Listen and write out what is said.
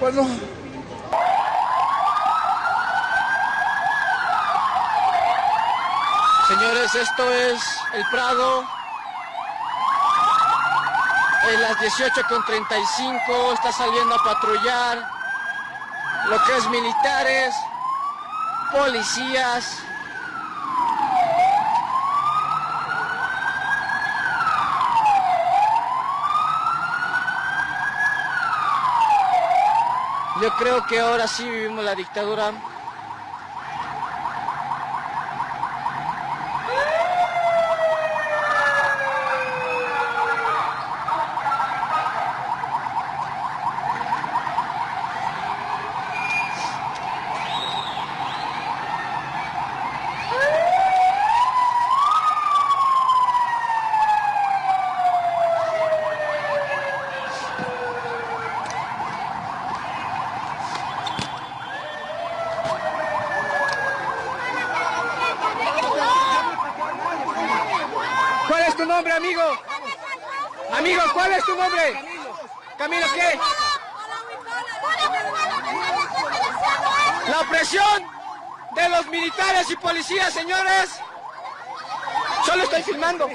Bueno. Señores, esto es el Prado. En las 18.35 está saliendo a patrullar lo que es militares, policías, Yo creo que ahora sí vivimos la dictadura ¿Cuál es tu nombre, amigo? Amigo, ¿cuál es tu nombre? Camilo, ¿qué? La opresión de los militares y policías, señores. Solo estoy filmando.